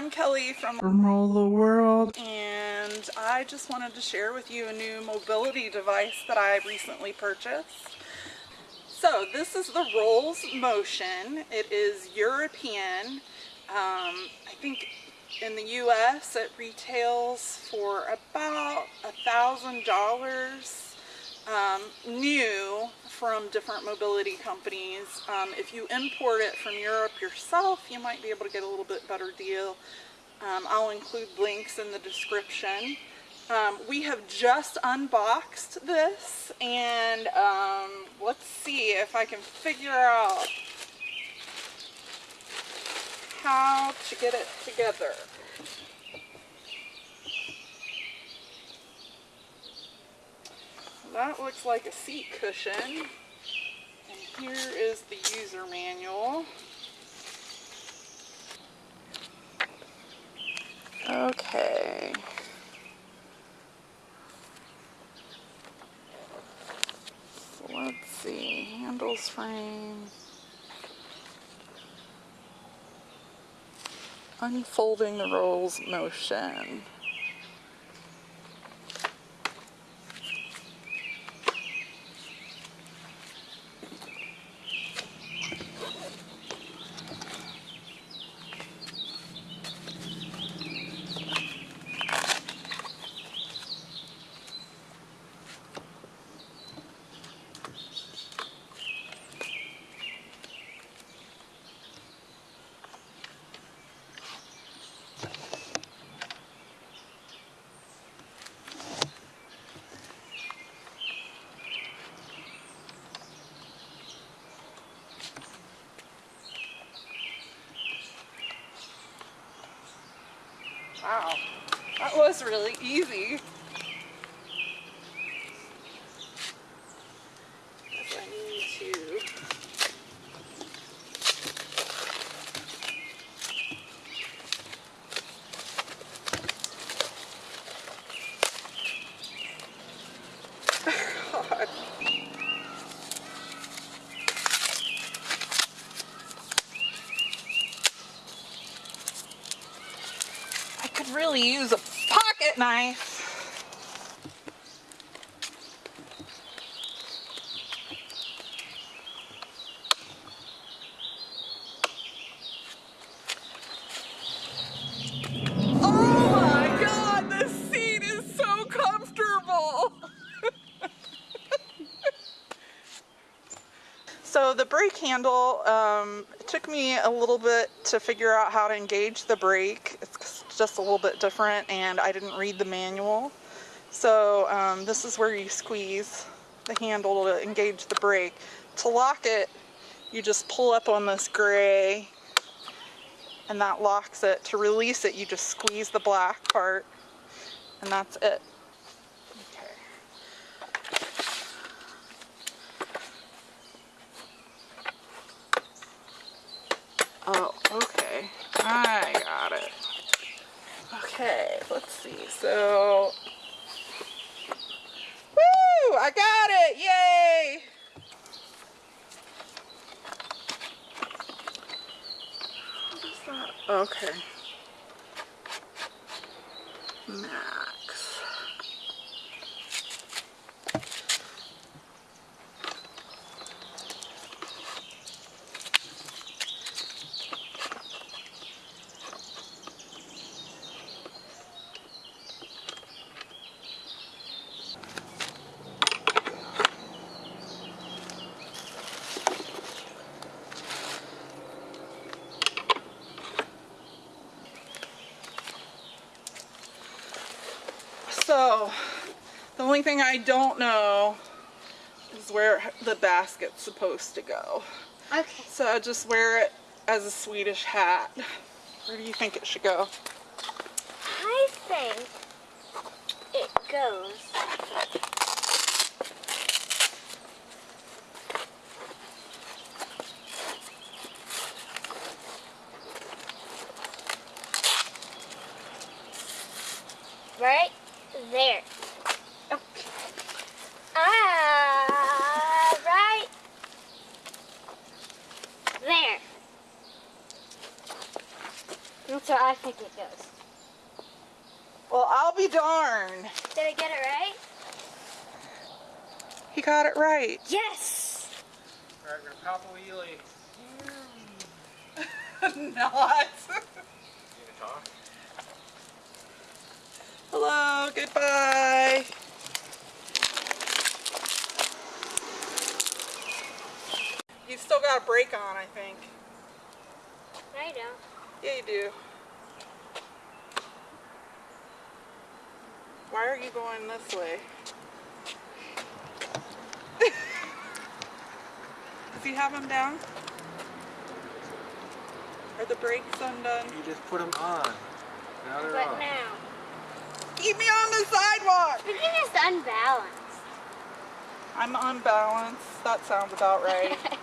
I'm Kelly from Roll the World. and I just wanted to share with you a new mobility device that I recently purchased. So this is the Rollz Motion. It is European. Um, I think in the US it retails for about a thousand dollars um, new from different mobility companies. Um, if you import it from Europe yourself, you might be able to get a little bit better deal. Um, I'll include links in the description. Um, we have just unboxed this and um, let's see if I can figure out how to get it together. That looks like a seat cushion. And here is the user manual. Okay. So let's see, handles frame. Unfolding the Rollz Motion. Wow, that was really easy. Guess I need to God. I could really use a pocket knife. Oh my god, this seat is so comfortable. So the brake handle, um, took me a little bit to figure out how to engage the brake. Just a little bit different and I didn't read the manual. So um, this is where you squeeze the handle to engage the brake. To lock it, you just pull up on this gray and that locks it. To release it, you just squeeze the black part and that's it. Okay. Oh, okay. I got it. Okay, let's see. So, woo! I got it! Yay! Okay. Max. So, the only thing I don't know is where the basket's supposed to go. Okay. So I just wear it as a Swedish hat. Where do you think it should go? I think it goes. Right there. Okay. Ah, right there. That's what I think it goes. Well, I'll be darned. Did I get it right? He got it right. Yes! Alright, we're gonna pop a wheelie. Not. You can talk. Hello, goodbye. Still got a brake on, I think. No, you don't. Yeah, you do. Why are you going this way? Does he have them down? Are the brakes undone? You just put them on. Now they're But off. now. Keep me on the sidewalk! You're just unbalanced. I'm unbalanced. That sounds about right.